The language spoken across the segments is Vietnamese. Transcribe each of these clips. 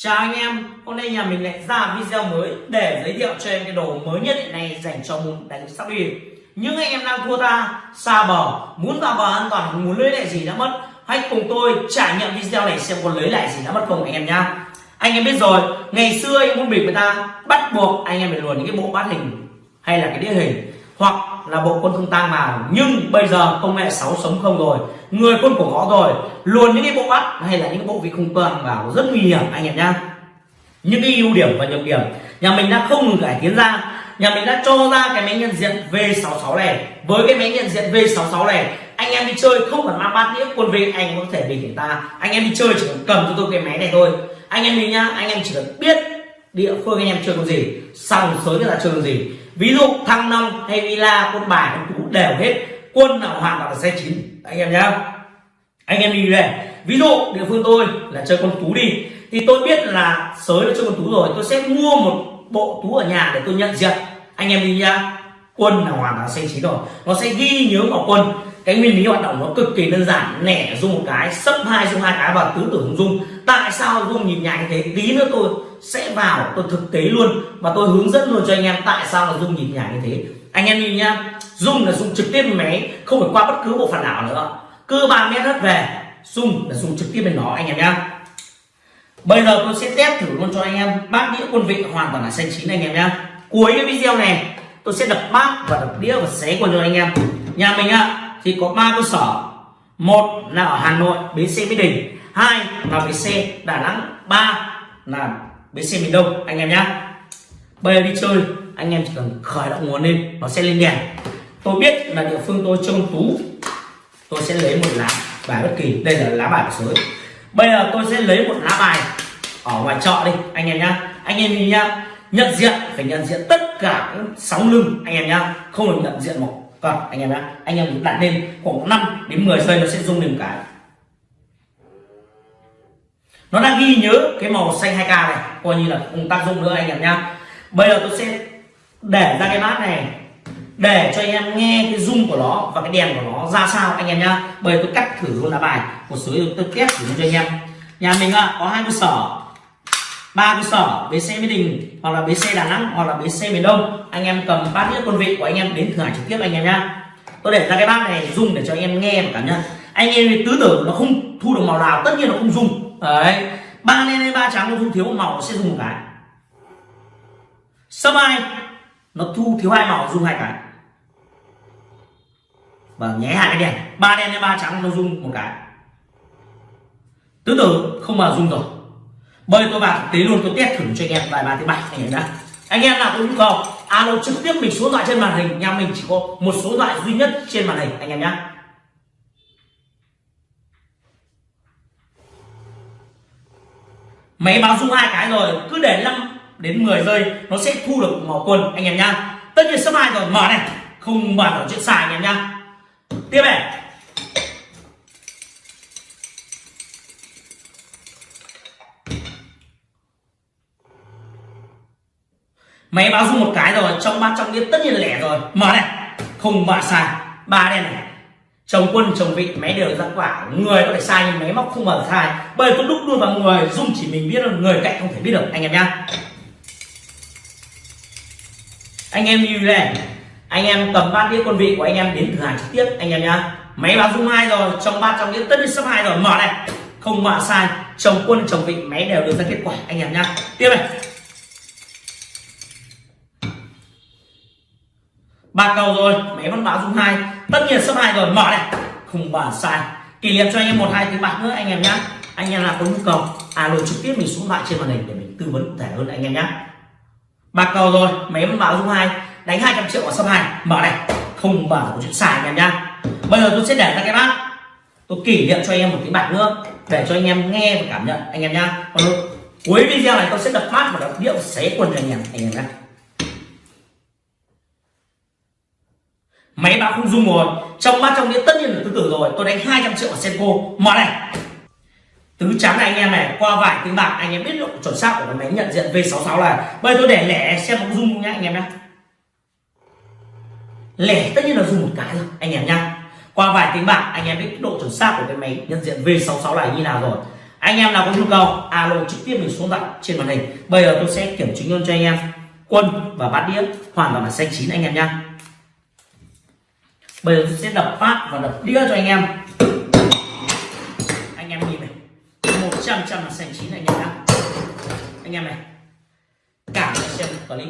Chào anh em, hôm nay nhà mình lại ra video mới để giới thiệu cho em cái đồ mới nhất hiện nay dành cho môn đánh sóc đi. Những anh em đang thua ta, xa bờ, muốn vào bờ an toàn, muốn lấy lại gì đã mất, hãy cùng tôi trải nghiệm video này xem có lấy lại gì đã mất không anh em nhá. Anh em biết rồi, ngày xưa anh muốn bịp người ta bắt buộc anh em phải luồn những cái bộ bát hình hay là cái đĩa hình hoặc là bộ quân không tang vào nhưng bây giờ công nghệ 6 sống không rồi. Người quân của ngõ rồi. Luôn những cái bộ bắt hay là những bộ vị không tang vào rất nguy hiểm, anh em nhá. Những cái ưu điểm và nhược điểm. Nhà mình đã không ngừng cải tiến ra. Nhà mình đã cho ra cái máy nhận diện V66 này. Với cái máy nhận diện V66 này, anh em đi chơi không cần mang bát đĩa, quân vị anh có thể bình ta. Anh em đi chơi chỉ cần cầm cho tôi cái máy này thôi. Anh em đi nhá, anh em chỉ cần biết địa phương anh em chơi con gì sòng sới là chơi con gì. Ví dụ thăng long hay villa quân bài quân tú đều hết. Quân nào hoàn toàn là xe chín. Anh em nhá. Anh em đi về ví dụ địa phương tôi là chơi con tú đi. Thì tôi biết là sới là chơi con tú rồi. Tôi sẽ mua một bộ tú ở nhà để tôi nhận diện. Anh em đi nhá. Quân là hoàn toàn xe chín rồi. Nó sẽ ghi nhớ vào quân. Cái nguyên lý hoạt động nó cực kỳ đơn giản. Nẻ dùng một cái, sấp hai dùng hai cái và tứ tưởng dung tại sao dung nhìn nhàng thế? Tí nữa tôi sẽ vào. Tôi thực tế luôn. Và tôi hướng dẫn luôn cho anh em tại sao là dung nhìn nhảy như thế. Anh em nhìn nhá. Dung là dùng trực tiếp máy, không phải qua bất cứ bộ phận nào nữa. Cơ ba mét hết về, dung là dùng trực tiếp bên nó anh em nhá. Bây giờ tôi sẽ test thử luôn cho anh em. Bát đĩa quân vị hoàn toàn là xanh chín, anh em nhá. Cuối cái video này, tôi sẽ đập bát và đập đĩa và xé quân cho anh em. Nhà mình ạ, thì có ba cơ sở. Một là ở hà nội, bến xe mỹ đình. Hai là bến xe đà nẵng. Ba là bến xe miền đông anh em nhá. Bây giờ đi chơi, anh em chỉ cần khởi động nguồn lên, nó sẽ lên đèn. Tôi biết là địa phương tôi trông tú. Tôi sẽ lấy một lá bài bất kỳ. Đây là lá bài của sới. Bây giờ tôi sẽ lấy một lá bài ở ngoài chợ đi, anh em nhá. Anh em nhìn nhá, nhận diện, phải nhận diện tất cả sóng lưng, anh em nhá. Không được nhận diện một còn anh em nhá. Anh em đặt lên khoảng 5 đến 10 giây nó sẽ rung lên cái nó đang ghi nhớ cái màu xanh 2k này. Coi như là không tác dụng nữa anh em nhá. Bây giờ tôi sẽ để ra cái bát này, để cho anh em nghe cái rung của nó và cái đèn của nó ra sao anh em nhá. Bây giờ tôi cắt thử luôn lá bài. Một số tôi test thử cho anh em. Nhà mình ạ, có hai cơ sở. Ba cơ sở, bến xe mỹ đình hoặc là bến xe đà nẵng hoặc là bến xe miền đông. Anh em cầm bát đĩa quân vị của anh em đến thử hải trực tiếp anh em nhá. Tôi để ra cái bát này dùng để cho anh em nghe và cảm nhận. Anh em tứ tử nó không thu được màu nào, tất nhiên nó không dùng đấy. Ba đen hay ba trắng, nó thu thiếu một màu, nó sẽ dùng một cái. Sấp hai. Nó thu, thiếu hai màu dùng hai cái. Và nhé, hai cái đèn. Ba đen hay ba trắng, nó dùng một cái. Tứ tử, không mà dùng rồi. Bây tôi vào tế luôn, tôi test thử cho anh em vài ba thứ bảy anh em đã anh em nào có nhu cầu, alo trực tiếp mình số điện thoại trên màn hình, nhà mình chỉ có một số điện thoại duy nhất trên màn hình, anh em nhé máy báo rung hai cái rồi, cứ để 5 đến 10 giây, nó sẽ thu được màu quần, anh em nhá tất nhiên sắp hai rồi, mở này. Không mở ở chuyện xài, anh em nhá tiếp này. Máy báo rung một cái rồi, trong ba trong đĩa tất nhiên là lẻ rồi. Mở này. Không mở xài. Ba đen này chồng quân, chồng vị máy đều ra quả. Người có thể sai nhưng máy móc không mở sai bởi tôi đúc luôn vào người dung chỉ mình biết được người cạnh không thể biết được. Anh em nhá. Anh em như này. Anh em cầm bát đĩa quân vị của anh em đến thử hàng trực tiếp. Anh em nhá. Máy báo dung hai rồi. Trong ba trong đĩa tất nhiên sắp hai rồi. Mở này. Không mở sai. Chồng quân, chồng vị máy đều được ra kết quả. Anh em nhá. Tiếp này. Ba cầu rồi. Máy vẫn báo dung hai tất nhiên số hai rồi, mở này. Không bàn sai. Kỷ niệm cho anh em một hai tiếng bạc nữa, anh em nhá. Anh em nào có nhu cầu, alo trực tiếp mình xuống lại trên màn hình để mình tư vấn cụ thể hơn anh em nhá. Bạc cầu rồi, máy vẫn bảo dung hai. Đánh 200 triệu ở số hai. Mở này. Không bảo có chuyện xài anh em nhá. Bây giờ tôi sẽ để ra cái bát. Tôi kỷ niệm cho anh em một tiếng bạc nữa, để cho anh em nghe và cảm nhận, anh em nhá. Còn cuối video này tôi sẽ đập mát và đập điệu xé quần cho anh em anh em nhá. Máy báo không dung rồi. Trong mắt trong đĩa tất nhiên là tứ tử rồi. Tôi đánh 200 triệu ở senko. Mở này. Tứ trắng này anh em này, qua vài tiếng bạc, anh em biết độ chuẩn xác của cái máy nhận diện V66 là. Bây giờ tôi để lẻ, xem có dung không nhá, anh em nhá. Lẻ tất nhiên là dùng một cái rồi, anh em nhá. Qua vài tiếng bạc, anh em biết độ chuẩn xác của cái máy nhận diện V66 này như nào rồi. Anh em nào có nhu cầu, alo trực tiếp mình xuống tặng trên màn hình. Bây giờ tôi sẽ kiểm chứng luôn cho anh em. Quân và bát đĩa hoàn toàn là xanh chín, anh em nhá bây giờ tôi sẽ đập phát và đập đĩa cho anh em. Anh em nhìn này. Một trăm trăm là sành chín anh em nhá. Anh em này. Cả xem clip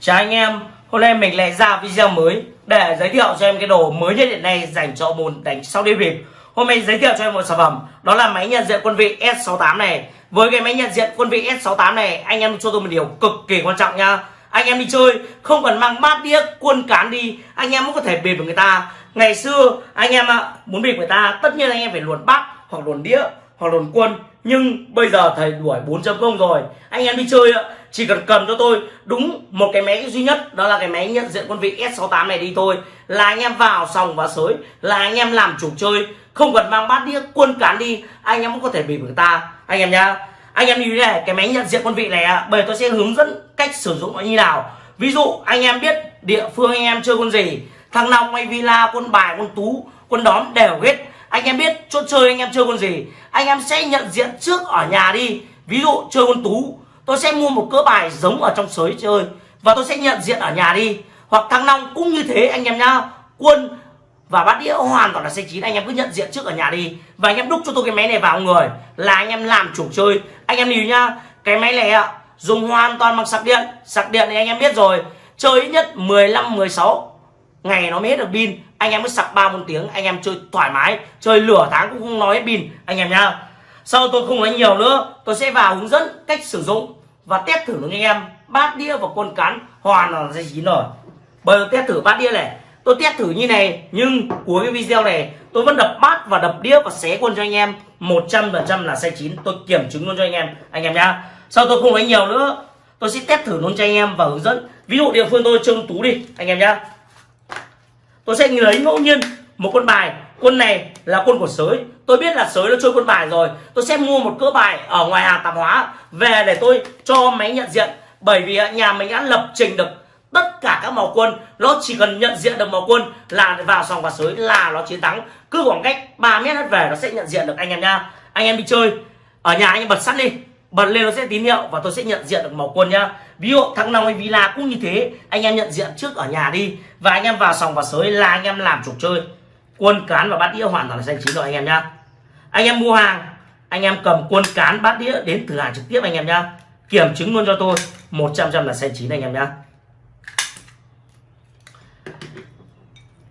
chào anh em. Hôm nay mình lại ra video mới để giới thiệu cho em cái đồ mới nhất hiện nay dành cho môn đánh sau đi bịp. Hôm nay giới thiệu cho em một sản phẩm, đó là máy nhận diện quân vị S68 này. Với cái máy nhận diện quân vị S68 này, anh em cho tôi một điều cực kỳ quan trọng nha anh em đi chơi, không cần mang bát đĩa quân cán đi, anh em cũng có thể bịp được người ta. Ngày xưa, anh em ạ muốn bịp người ta, tất nhiên anh em phải luồn bát, hoặc luồn đĩa, hoặc luồn quân nhưng bây giờ thầy đuổi 4.0 rồi. Anh em đi chơi ạ, chỉ cần cầm cho tôi. Đúng một cái máy duy nhất, đó là cái máy nhận diện quân vị S68 này đi thôi. Là anh em vào sòng và sới, là anh em làm chủ chơi. Không cần mang bát đĩa quân cán đi, anh em cũng có thể bị người ta. Anh em nhá anh em như thế này, cái máy nhận diện quân vị này bây tôi sẽ hướng dẫn cách sử dụng nó như nào. Ví dụ, anh em biết địa phương anh em chơi quân gì, thằng long hay villa, quân bài, quân tú, quân đóm đều hết. Anh em biết chỗ chơi anh em chơi con gì, anh em sẽ nhận diện trước ở nhà đi. Ví dụ, chơi con tú, tôi sẽ mua một cỡ bài giống ở trong sới chơi, và tôi sẽ nhận diện ở nhà đi. Hoặc thằng long cũng như thế anh em nhá, quân và bát đĩa hoàn toàn là xe chín. Anh em cứ nhận diện trước ở nhà đi. Và anh em đúc cho tôi cái máy này vào người. Là anh em làm chủ chơi. Anh em hiểu nhá, cái máy này ạ, dùng hoàn toàn bằng sạc điện. Sạc điện thì anh em biết rồi. Chơi ít nhất 15 16 ngày nó mới hết được pin. Anh em mới sạc ba, bốn tiếng. Anh em chơi thoải mái. Chơi lửa tháng cũng không nói hết pin. Anh em nhá. Sau tôi không nói nhiều nữa, tôi sẽ vào hướng dẫn cách sử dụng và test thử với anh em. Bát đĩa và quân cán hoàn là dây chín rồi. Bây giờ test thử bát đĩa này tôi test thử như này, nhưng cuối cái video này, tôi vẫn đập bát và đập đĩa và xé quân cho anh em. 100% là sai chín. Tôi kiểm chứng luôn cho anh em anh em nhá. Sau tôi không nói nhiều nữa? Tôi sẽ test thử luôn cho anh em và hướng dẫn. Ví dụ địa phương tôi trông tú đi, anh em nhá. Tôi sẽ lấy ngẫu nhiên một quân bài. Quân này là quân của sới. Tôi biết là sới nó chơi quân bài rồi. Tôi sẽ mua một cỡ bài ở ngoài hàng tạp hóa. Về để tôi cho máy nhận diện. Bởi vì nhà mình đã lập trình được tất cả các màu quân, nó chỉ cần nhận diện được màu quân là vào sòng và sới là nó chiến thắng. Cứ khoảng cách 3 mét hết về nó sẽ nhận diện được anh em nha. Anh em đi chơi, ở nhà anh em bật sắt đi, bật lên nó sẽ tín hiệu và tôi sẽ nhận diện được màu quân nhá ví dụ thắng nào hay villa cũng như thế, anh em nhận diện trước ở nhà đi và anh em vào sòng và sới là anh em làm chủ chơi. Quân cán và bát đĩa hoàn toàn là xanh chín rồi anh em nhá anh em mua hàng, anh em cầm quân cán bát đĩa đến thử hàng trực tiếp anh em nhá kiểm chứng luôn cho tôi 100 trăm là xanh chín anh em nhá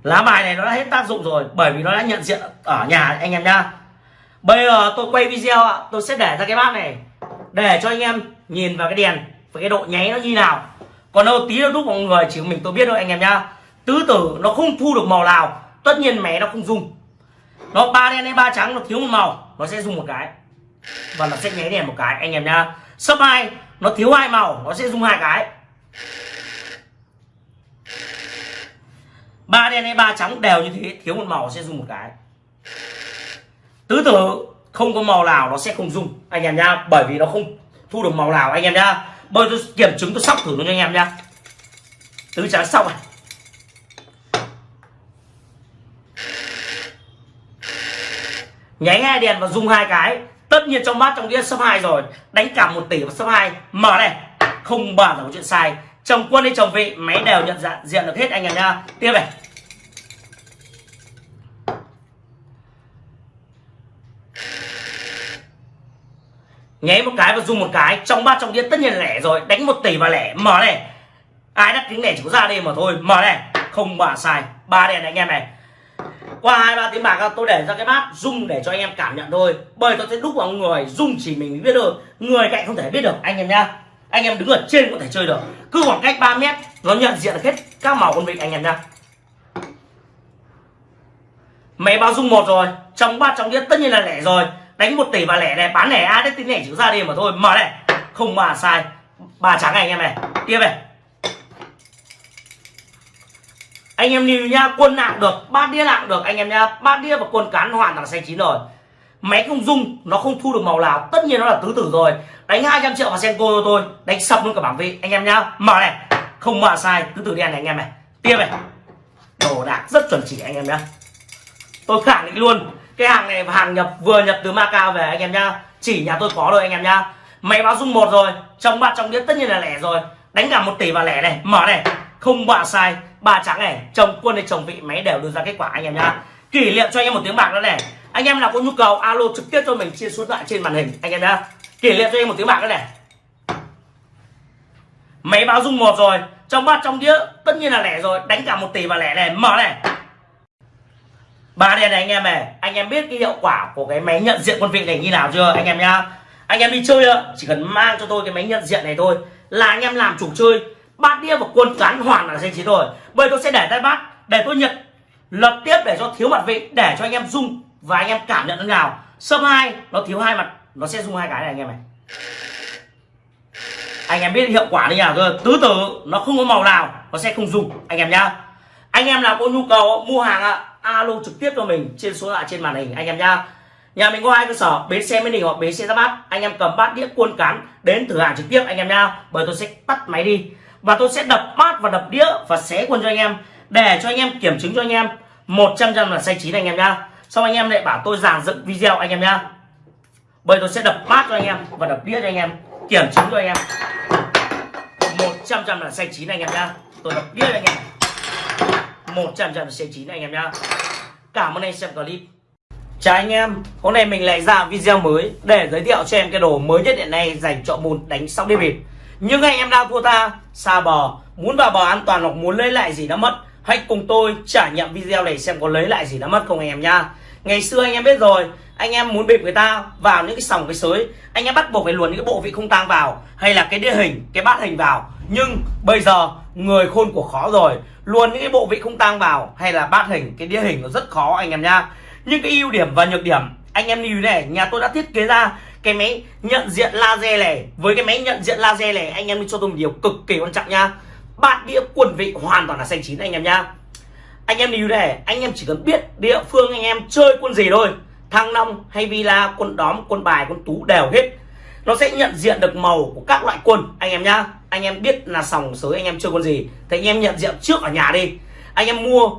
lá bài này nó đã hết tác dụng rồi, bởi vì nó đã nhận diện ở nhà anh em nhá. Bây giờ tôi quay video ạ, tôi sẽ để ra cái bát này, để cho anh em nhìn vào cái đèn, và cái độ nháy nó như nào. Còn đâu tí nó đúc mọi người chỉ mình tôi biết thôi anh em nhá. Tứ tử nó không thu được màu nào, tất nhiên mẹ nó không dùng. Nó ba đen hay ba trắng, nó thiếu một màu, nó sẽ dùng một cái. Và nó sẽ nháy đèn một cái, anh em nhá. Sấp hai, nó thiếu hai màu, nó sẽ dùng hai cái. Ba đen hay ba trắng đều như thế, thiếu một màu sẽ dùng một cái. Tứ tử không có màu nào nó sẽ không dùng, anh em nhá. Bởi vì nó không thu được màu nào, anh em nhá. Bây tôi kiểm chứng, tôi sóc thử luôn cho anh em nhá. Tứ trắng xong này. Nháy hai đèn và dùng hai cái. Tất nhiên trong bát trong đĩa sấp hai rồi. Đánh cả một tỷ và sấp hai. Mở này. Không bàn là có chuyện sai. Chồng quân hay chồng vị, máy đều nhận dạng, diện được hết, anh em nha tiếp này. Nháy một cái và dùng một cái, trong ba trong đĩa tất nhiên là lẻ rồi. Đánh một tỷ và lẻ. Mở này. Ai đắt tiếng lẻ chỉ có ra đây mà thôi. Mở này. Không bà sai. Ba đèn này anh em này. Qua hai, ba tiếng bạc tôi để ra cái bát, rung để cho anh em cảm nhận thôi. Bởi tôi sẽ đúc vào người, rung chỉ mình biết được người cạnh không thể biết được, anh em nhá. Anh em đứng ở trên có thể chơi được. Cứ khoảng cách 3 mét, nó nhận diện hết các màu con vịt anh em nhá. Máy bao dung một rồi. Trong bát trong đĩa tất nhiên là lẻ rồi đánh một tỷ và lẻ này, bán lẻ ai đấy, tính lẻ chữ ra đi mà thôi. Mở này. Không mà sai. Ba trắng này anh em này. Tiếp này. Anh em nhìn nha, quân nặng được, bát đĩa nặng được. Anh em nha bát đĩa và quân cán hoàn toàn là xanh chín rồi. Máy không dung nó không thu được màu nào. Tất nhiên nó là tứ tử rồi. Đánh 200 triệu vào senko cho tôi. Đánh sập luôn cả bảng vị. Anh em nhá, mở này. Không mà sai, tứ tử đen này anh em này. Tiếp này. Đồ đạc rất chuẩn chỉ anh em nhá. Tôi khẳng định luôn cái hàng này hàng nhập, vừa nhập từ Macau về anh em nhá. Chỉ nhà tôi có rồi anh em nhá. Máy báo dung một rồi trong ba trong đĩa tất nhiên là lẻ rồi. Đánh cả một tỷ vào lẻ này, mở này. Không bạ sai, ba trắng này, chồng quân hay chồng vị, máy đều đưa ra kết quả anh em nhá. Kỷ niệm cho anh em một tiếng bạc nữa này. Anh em nào có nhu cầu, alo trực tiếp cho mình, chia số lại trên màn hình, anh em nhá. Kỷ niệm cho anh em một tiếng bạc nữa này. Máy báo dung một rồi trong ba trong đĩa, tất nhiên là lẻ rồi. Đánh cả một tỷ vào lẻ này, mở này ba đèn này, anh em này, anh em biết cái hiệu quả của cái máy nhận diện quân vị này như nào chưa, anh em nhá? Anh em đi chơi ạ, chỉ cần mang cho tôi cái máy nhận diện này thôi, là anh em làm chủ chơi, bát đĩa và quân cán hoàn là danh chiến rồi. Bây tôi sẽ để tay bát để tôi nhận, lập tiếp để cho thiếu mặt vị, để cho anh em dùng và anh em cảm nhận thế nào. Sâm hai, nó thiếu hai mặt, nó sẽ dùng hai cái này, anh em này. Anh em biết hiệu quả như nào rồi tứ tử, nó không có màu nào, nó sẽ không dùng anh em nhá. Anh em nào có nhu cầu mua hàng ạ alo trực tiếp cho mình trên số lại trên màn hình, anh em nhá. Nhà mình có hai cơ sở, bến xe mới đình hoặc bến xe ra bát. Anh em cầm bát đĩa cuôn cán đến thử hàng trực tiếp, anh em nhá. Bởi tôi sẽ tắt máy đi. Và tôi sẽ đập bát và đập đĩa và xé quân cho anh em, để cho anh em kiểm chứng cho anh em. 100 trăm là sai chín anh em nhá. Xong anh em lại bảo tôi giàn dựng video anh em nhá. Bởi tôi sẽ đập bát cho anh em và đập đĩa cho anh em, kiểm chứng cho anh em. 100 trăm là sai chín anh em nhá. Tôi đập đĩa cho anh em. 100 trăm là xanh chín anh em nhá cảm ơn anh xem clip Chào anh em, hôm nay mình lại ra video mới để giới thiệu cho em cái đồ mới nhất hiện nay dành cho môn đánh sóc đĩa bịp. Nhưng anh em đang thua ta, xa bò, muốn vào bò an toàn hoặc muốn lấy lại gì đã mất, hãy cùng tôi trải nghiệm video này xem có lấy lại gì đã mất không anh em nha. Ngày xưa anh em biết rồi, anh em muốn bịp người ta vào những cái sòng cái sới, anh em bắt buộc phải luồn những cái bộ vị không tang vào hay là cái đĩa hình, cái bát hình vào. Nhưng bây giờ người khôn của khó rồi, luôn những cái bộ vị không tang vào hay là bát hình, cái đĩa hình nó rất khó anh em nha nhưng cái ưu điểm và nhược điểm anh em lưu này nhà tôi đã thiết kế ra cái máy nhận diện laser này. Với cái máy nhận diện laser này anh em đi cho tôi một điều cực kỳ quan trọng nha bát đĩa quần vị hoàn toàn là xanh chín anh em nha anh em lưu này anh em chỉ cần biết địa phương anh em chơi quân gì thôi. Thăng long hay villa quân đóm quân bài quân tú đều hết nó sẽ nhận diện được màu của các loại quân anh em nhá, anh em biết là sòng sới anh em chơi quân gì. Thì anh em nhận diện trước ở nhà đi. Anh em mua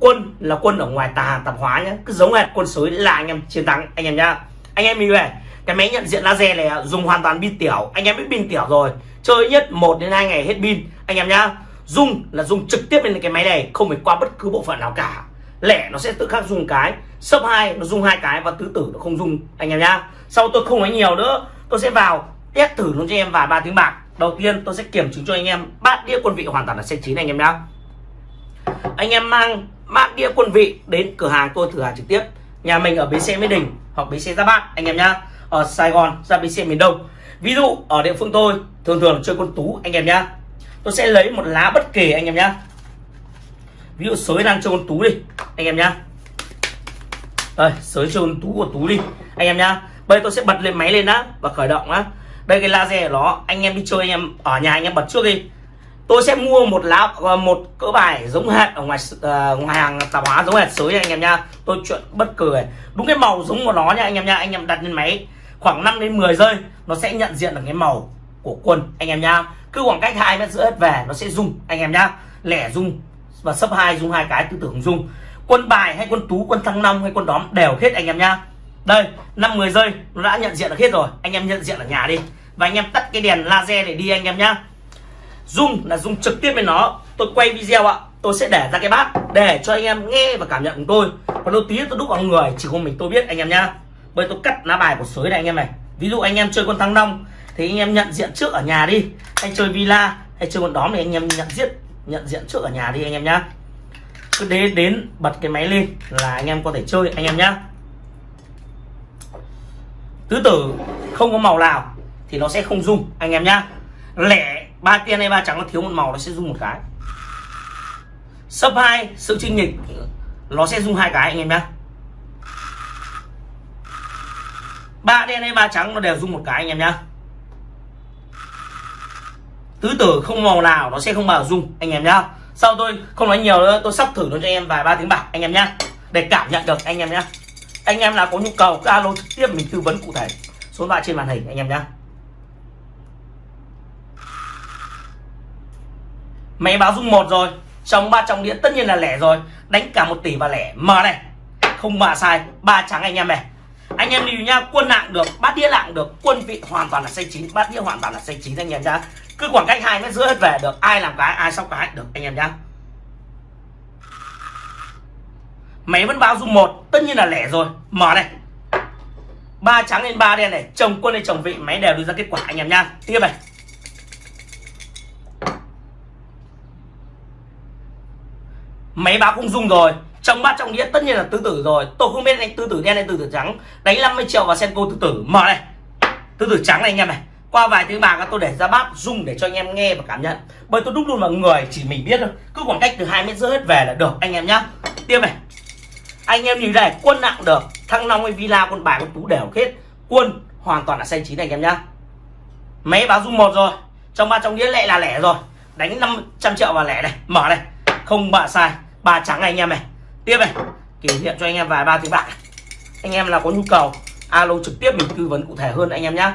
quân là quân ở ngoài tà, tạp hóa nhá. Cứ giống hệt quân sới là anh em chiến thắng, anh em nhá. Anh em mình về cái máy nhận diện laser này dùng hoàn toàn pin tiểu. Anh em biết pin tiểu rồi. Chơi nhất 1 đến 2 ngày hết pin, anh em nhá. Dùng là dùng trực tiếp lên cái máy này, không phải qua bất cứ bộ phận nào cả. Lẻ nó sẽ tự khắc dùng cái sấp hai nó dùng hai cái và tứ tử nó không dùng, anh em nhá. Sau tôi không nói nhiều nữa tôi sẽ vào, test thử luôn cho em vài ba tiếng bạc. Đầu tiên, tôi sẽ kiểm chứng cho anh em bát đĩa quân vị hoàn toàn là xe chín anh em nhá. Anh em mang bát đĩa quân vị đến cửa hàng tôi thử hàng trực tiếp. Nhà mình ở bến xe mỹ đình hoặc bến xe giáp bát, anh em nhá. Ở sài gòn ra bến xe miền đông. Ví dụ, ở địa phương tôi, thường thường chơi quân tú, anh em nhá. Tôi sẽ lấy một lá bất kỳ anh em nhá. Ví dụ sới đang chơi con tú đi, anh em nhá. Đây, sới chơi con tú của tú đi, anh em nhá bây tôi sẽ bật lên máy lên đã và khởi động á. Đây cái laser của nó anh em đi chơi anh em ở nhà anh em bật trước đi. Tôi sẽ mua một lá ờ, một cỡ bài giống hệt ở ngoài uh, ngoài hàng tạp hóa giống hệt sới anh em nha. Tôi chuyện bất cười đúng cái màu giống của nó nha anh em nha. Anh em đặt lên máy khoảng 5 đến 10 giây nó sẽ nhận diện được cái màu của quân anh em nha. Cứ khoảng cách hai mét rưỡi về nó sẽ rung anh em nhá lẻ rung và sấp hai rung hai cái tư tưởng rung. Quân bài hay quân tú quân thăng long hay quân đóm đều hết anh em nhá đây năm 10 giây nó đã nhận diện được hết rồi anh em nhận diện ở nhà đi và anh em tắt cái đèn laser để đi anh em nhá dung là dung trực tiếp với nó tôi quay video ạ tôi sẽ để ra cái bát để cho anh em nghe và cảm nhận của tôi còn đôi tí tôi đúc vào người chỉ có mình tôi biết anh em nhá bây tôi cắt lá bài của sới này anh em này ví dụ anh em chơi con thăng long thì anh em nhận diện trước ở nhà đi hay chơi villa hay chơi con đóm thì anh em nhận diện nhận diện trước ở nhà đi anh em nhá cứ đến đến bật cái máy lên là anh em có thể chơi anh em nhá tứ tử không có màu nào thì nó sẽ không rung, anh em nhá. Lẻ ba tiên hay ba trắng nó thiếu một màu nó sẽ rung một cái. Sấp hai, sự trinh nghịch nó sẽ rung hai cái, anh em nhá. Ba đen hay ba trắng nó đều rung một cái, anh em nhá. Tứ tử không màu nào nó sẽ không bao rung, anh em nhá. Sau tôi không nói nhiều nữa, tôi sắp thử nó cho anh em vài ba tiếng bạc, anh em nhá. Để cảm nhận được, anh em nhá anh em nào có nhu cầu alo trực tiếp mình tư vấn cụ thể. Số điện thoại trên màn hình, anh em nhá. Máy báo dung một rồi. Trong ba trong đĩa tất nhiên là lẻ rồi. Đánh cả một tỷ và lẻ. Mở này. Không mà sai. Ba trắng anh em này. Anh em lưu nhá quân nặng được, bát đĩa nặng được, quân vị hoàn toàn là xanh chín, bát đĩa hoàn toàn là xanh chín anh em nhá. Cứ khoảng cách hai mét rưỡi hết về được. Ai làm cái, ai sóc cái, được anh em nhá. Máy vẫn báo dung một, tất nhiên là lẻ rồi. Mở này. Ba trắng lên ba đen này, chồng quân hay chồng vị, máy đều đưa ra kết quả, anh em nha tiếp này. Máy báo cũng dung rồi, trong bát trong đĩa tất nhiên là tứ tử rồi. Tôi không biết anh tứ tử đen hay tứ tử trắng. Đánh 50 triệu vào senko tứ tử. Mở này. Tứ tử trắng này anh em này. Qua vài tiếng bạc tôi để ra bát dung để cho anh em nghe và cảm nhận. Bởi tôi đúc luôn vào người, chỉ mình biết thôi. Cứ khoảng cách từ hai mét rưỡi hết về là được, anh em nhá. Tiếp này anh em nhìn này, quân nặng được. Thăng long hay villa, quân bài, quân tú đều hết. Quân hoàn toàn là xanh chín anh em nhá. Máy báo dung một rồi. Trong ba trong đĩa lệ là lẻ rồi. Đánh 500 triệu vào lẻ này. Mở này. Không bạ sai. Ba trắng này, anh em này. Tiếp này. Kỷ niệm cho anh em vài ba tiếng bạc. Anh em là có nhu cầu, alo trực tiếp mình tư vấn cụ thể hơn anh em nhá.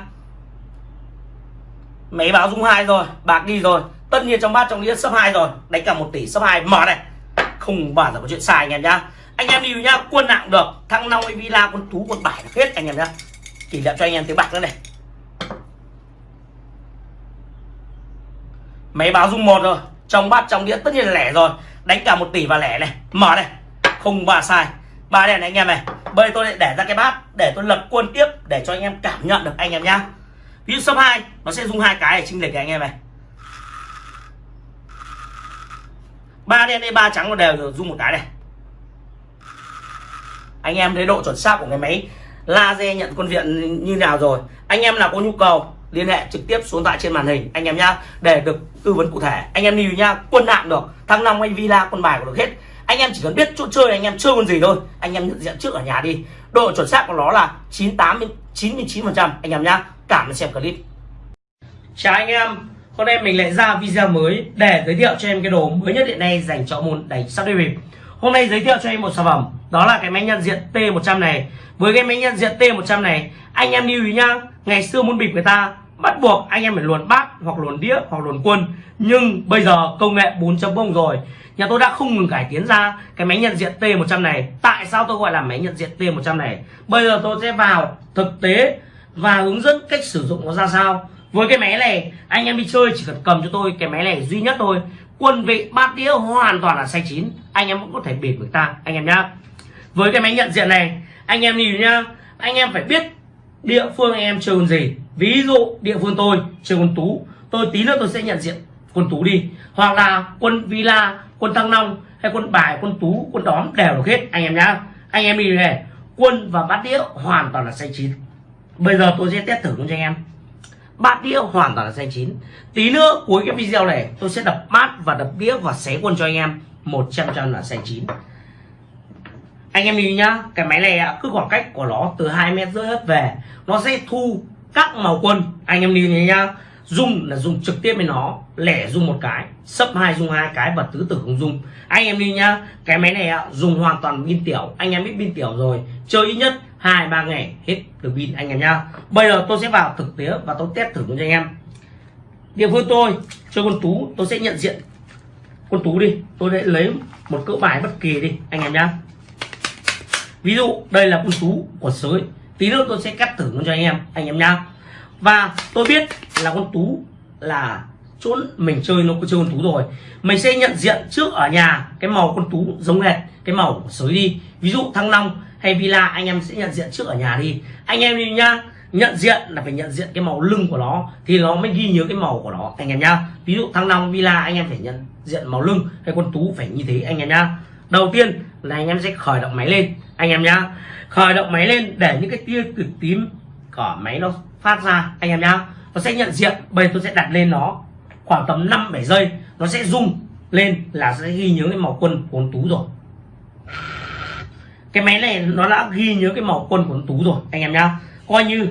Máy báo dung hai rồi. Bạc đi rồi. Tất nhiên trong bát trong đĩa sấp hai rồi. Đánh cả một tỷ sấp hai. Mở này. Không bao giờ có chuyện sai, anh em nhá anh em đi nhá quân nặng được. Thăng long villa, quân tú, quân bài hết, anh em nhá. Chỉ đạo cho anh em tiếng bạc nữa này. Máy báo dung một rồi. Trong bát, trong đĩa, tất nhiên là lẻ rồi. Đánh cả một tỷ và lẻ này. Mở này. Không ba sai. Ba đèn này, anh em này. Bây tôi lại để ra cái bát, để tôi lập quân tiếp, để cho anh em cảm nhận được anh em nhá. Ví dụ số 2 nó sẽ dùng hai cái để chinh lệch anh em này. Ba đen đây ba trắng nó đều dùng một cái này anh em thấy độ chuẩn xác của cái máy laser nhận quân viện như nào rồi? Anh em nào có nhu cầu, liên hệ trực tiếp xuống tại trên màn hình, anh em nhá, để được tư vấn cụ thể. Anh em lưu nhá, quân hạng được, thăng long hay villa, quân bài của được hết. Anh em chỉ cần biết chỗ chơi, anh em chơi con gì thôi. Anh em nhận diện trước ở nhà đi. Độ chuẩn xác của nó là 98 99 phần trăm, anh em nhá, cảm ơn xem clip. Chào anh em, hôm nay mình lại ra video mới để giới thiệu cho em cái đồ mới nhất hiện nay dành cho môn đánh sắp đi bịp. Hôm nay giới thiệu cho em một sản phẩm đó là cái máy nhận diện T100 này. Với cái máy nhận diện T100 này, anh em lưu ý nhá, ngày xưa muốn bịp người ta, bắt buộc anh em phải luồn bát, hoặc luồn đĩa, hoặc luồn quân. Nhưng bây giờ công nghệ 4.0 rồi. Nhà tôi đã không ngừng cải tiến ra cái máy nhận diện T100 này. Tại sao tôi gọi là máy nhận diện T100 này? Bây giờ tôi sẽ vào thực tế và hướng dẫn cách sử dụng nó ra sao. Với cái máy này, anh em đi chơi, chỉ cần cầm cho tôi cái máy này duy nhất thôi. Quân vị bát đĩa hoàn toàn là sai chín, anh em cũng có thể bịp người ta, anh em nhá với cái máy nhận diện này, anh em nhìn nhá. Anh em phải biết địa phương anh em chơi con gì. Ví dụ địa phương tôi chơi con tú, tôi tí nữa tôi sẽ nhận diện quân tú đi. Hoặc là quân villa, quân thăng long hay quân bài, quân tú, quân đóm đều được hết, anh em nhá. Anh em đi này, quân và bát đĩa hoàn toàn là xanh chín. Bây giờ tôi sẽ test thử cho anh em. Bát đĩa hoàn toàn là xanh chín. Tí nữa cuối cái video này, tôi sẽ đập bát và đập đĩa và xé quân cho anh em. 100 trăm là xanh chín anh em nhìn nhá, cái máy này cứ khoảng cách của nó từ hai mét rưỡi hết về, nó sẽ thu các màu quân. Anh em nhìn nhá dùng là dùng trực tiếp với nó, lẻ dùng một cái sấp hai dùng hai cái và tứ tử không dùng anh em đi nhá, cái máy này dùng hoàn toàn pin tiểu. Anh em biết pin tiểu rồi, chơi ít nhất hai, ba ngày, hết được pin, anh em nhá. Bây giờ tôi sẽ vào thực tế và tôi test thử cho anh em. Địa phương tôi, chơi con tú, tôi sẽ nhận diện con tú đi. Tôi sẽ lấy một cỡ bài bất kỳ đi, anh em nhá ví dụ, đây là con tú của sới. Tí nữa tôi sẽ cắt thử cho anh em anh em nhá. Và tôi biết là con tú là chỗ mình chơi, nó có chơi con tú rồi. Mình sẽ nhận diện trước ở nhà cái màu con tú giống hệt cái màu của sới đi. Ví dụ thăng long hay villa, anh em sẽ nhận diện trước ở nhà đi. Anh em đi nhá, nhận diện là phải nhận diện cái màu lưng của nó thì nó mới ghi nhớ cái màu của nó, anh em nhá. Ví dụ thăng long, villa, anh em phải nhận diện màu lưng hay con tú phải như thế, anh em nhá. Đầu tiên là anh em sẽ khởi động máy lên anh em nhá, khởi động máy lên để những cái tia cực tím của máy nó phát ra, anh em nhá. Nó sẽ nhận diện, bây giờ tôi sẽ đặt lên nó khoảng tầm 5 7 giây, nó sẽ rung lên là sẽ ghi nhớ cái màu quân của tú rồi. Cái máy này nó đã ghi nhớ cái màu quân của tú rồi, anh em nhá. Coi như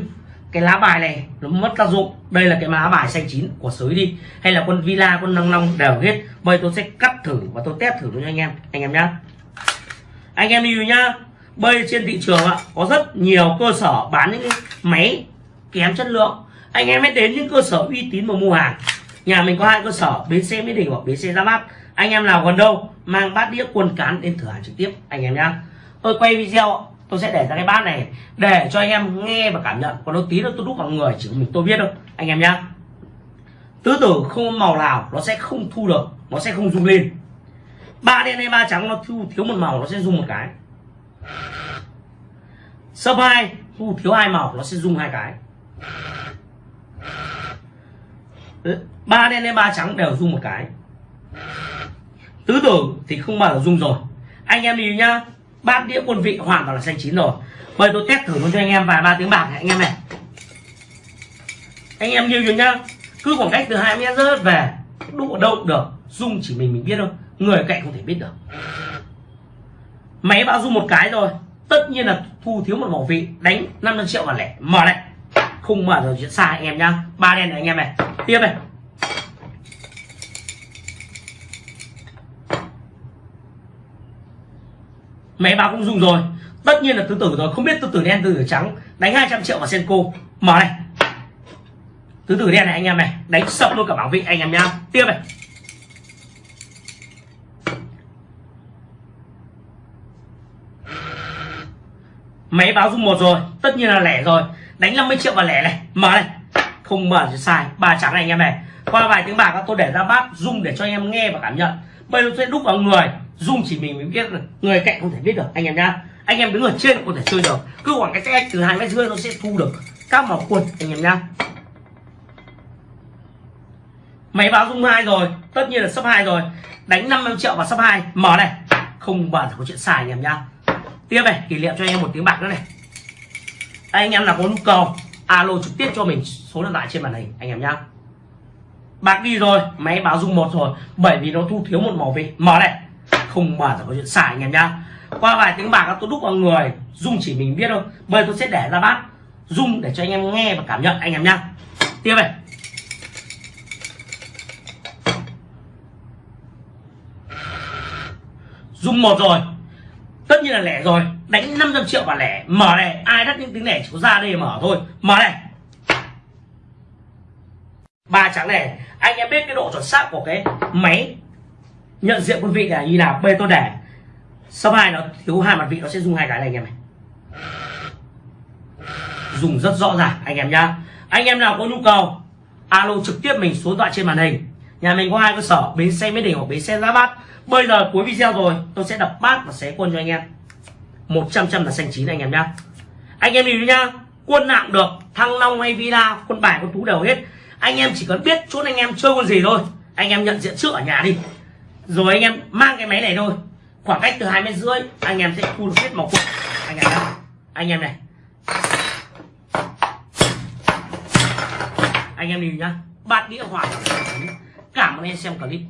cái lá bài này nó mất tác dụng. Đây là cái lá bài xanh chín của sới đi, hay là quân villa quân năng long đều hết. Bây tôi sẽ cắt thử và tôi test thử cho anh em anh em nhá. Anh em lưu nhá bây trên thị trường ạ, có rất nhiều cơ sở bán những cái máy kém chất lượng. Anh em hãy đến những cơ sở uy tín mà mua hàng. Nhà mình có hai cơ sở, bến xe mỹ đình hoặc bến xe ra mắt anh em nào gần đâu, mang bát đĩa quần cán đến thử hàng trực tiếp, anh em nhá. Tôi quay video tôi sẽ để ra cái bát này để cho anh em nghe và cảm nhận. Còn nó tí nữa tôi đúc vào người, chỉ mình tôi biết thôi, anh em nhá. Tứ tử không màu nào nó sẽ không thu được, nó sẽ không rung lên. Ba đen hay ba trắng nó thu, thiếu một màu nó sẽ rung một cái sấp hai, thu thiếu hai màu, nó sẽ rung hai cái. Ba đen lên ba trắng đều rung một cái. Tứ tưởng thì không bao giờ rung rồi. Anh em đi nhá, bát đĩa quân vị hoàn toàn là xanh chín rồi. Bây tôi test thử luôn cho anh em vài ba tiếng bạc này, anh em này. Anh em nhiều nhá, cứ khoảng cách từ hai mét rớt về, đụng ở đâu được, rung chỉ mình mình biết thôi. Người cạnh không thể biết được máy báo dung một cái rồi. Tất nhiên là thu thiếu một bảo vị đánh 500 triệu và lẻ. Mở này không mở rồi chuyện sai anh em nhá. Ba đen này anh em này. Tiếp này. Máy báo cũng dùng rồi. Tất nhiên là tứ tử rồi. Không biết tứ tử đen, tứ tử trắng. Đánh 200 triệu vào senko. Mở này. Tứ tử đen này anh em này. Đánh sập luôn cả bảo vị anh em nhá. Tiếp này. Máy báo rung một rồi, tất nhiên là lẻ rồi. Đánh 50 triệu vào lẻ này, mở này. Không mở thì sai, ba trắng này anh em này. Qua vài tiếng bạc tôi để ra bát, rung để cho anh em nghe và cảm nhận. Bây giờ sẽ đúc vào người, rung chỉ mình mới biết được, người cạnh không thể biết được, anh em nhá. Anh em đứng ở trên có thể chơi được. Cứ khoảng cách cách từ hai mét rưỡi nó sẽ thu được các màu quần. anh em nhá. Máy báo rung hai rồi, tất nhiên là sấp hai rồi. Đánh 50 triệu vào sấp hai, mở này. Không bao giờ có chuyện xài anh em nhá tiếp này, kỷ niệm cho anh em một tiếng bạc nữa này. Anh em nào có nhu cầu, alo trực tiếp cho mình, số điện thoại trên màn hình, anh em nhá. Bạc đi rồi, máy báo dung một rồi, bởi vì nó thu thiếu một màu vị mở này, không mở là có chuyện xài, anh em nhá. Qua vài tiếng bạc, tôi đúc vào người, dung chỉ mình biết thôi. Bây tôi sẽ để ra bát, dung để cho anh em nghe và cảm nhận, anh em nhá. Tiếp này. Dung một rồi tất nhiên là lẻ rồi. Đánh 500 triệu và lẻ. Mở này, ai đắt những tiếng lẻ chỉ có ra đây mở thôi. Mở này. Ba trắng này, anh em biết cái độ chuẩn xác của cái máy nhận diện quân vị là như nào? Bê tôi để sau hai nó thiếu hai mặt vị, nó sẽ dùng hai cái này anh em này. Dùng rất rõ ràng, anh em nhá. Anh em nào có nhu cầu, alo trực tiếp mình số điện thoại trên màn hình nhà mình có hai cơ sở, bến xe mỹ đình hoặc bến xe giá bát. Bây giờ cuối video rồi, tôi sẽ đập bát và xé quân cho anh em. 100 trăm là xanh chín anh em nhá. Anh em nhìn nhá, quân nặng được, thăng long hay villa, quân bài, quân tú đều hết. Anh em chỉ cần biết chốt anh em chơi con gì thôi. Anh em nhận diện trước ở nhà đi. Rồi anh em mang cái máy này thôi. Khoảng cách từ hai mét rưỡi, anh em sẽ thu được hết màu quân. Anh em nhá. Anh em này. Anh em nhìn nhá, bát đĩa hỏa cảm ơn em xem clip.